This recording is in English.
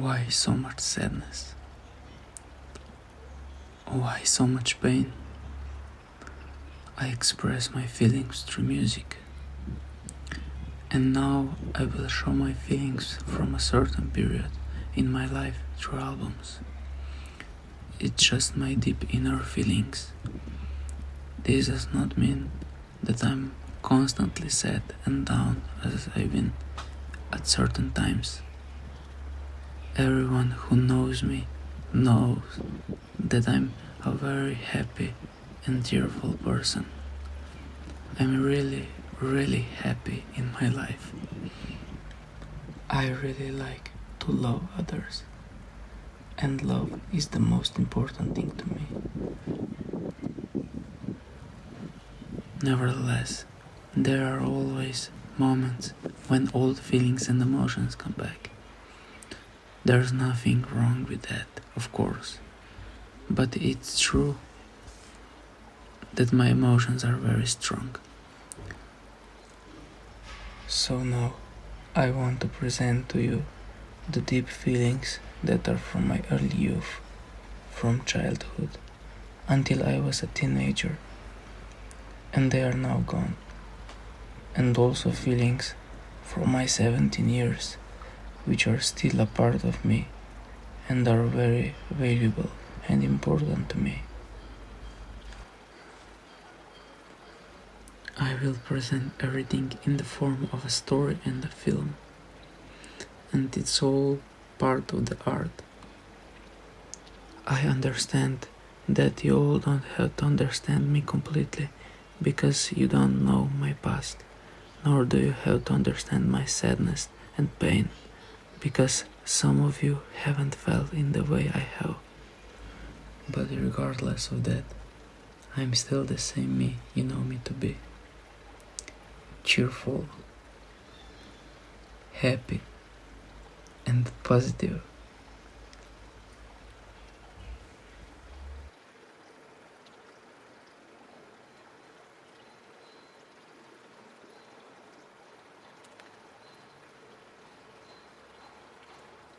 Why so much sadness? Why so much pain? I express my feelings through music. And now I will show my feelings from a certain period in my life through albums. It's just my deep inner feelings. This does not mean that I'm constantly sad and down as I've been at certain times. Everyone who knows me knows that I'm a very happy and cheerful person. I'm really, really happy in my life. I really like to love others, and love is the most important thing to me. Nevertheless, there are always moments when old feelings and emotions come back. There's nothing wrong with that, of course, but it's true that my emotions are very strong. So now I want to present to you the deep feelings that are from my early youth, from childhood until I was a teenager, and they are now gone. And also feelings from my 17 years, which are still a part of me and are very valuable and important to me. I will present everything in the form of a story and a film, and it's all part of the art. I understand that you all don't have to understand me completely because you don't know my past, nor do you have to understand my sadness and pain because some of you haven't felt in the way I have. But regardless of that, I'm still the same me you know me to be. Cheerful, happy, and positive.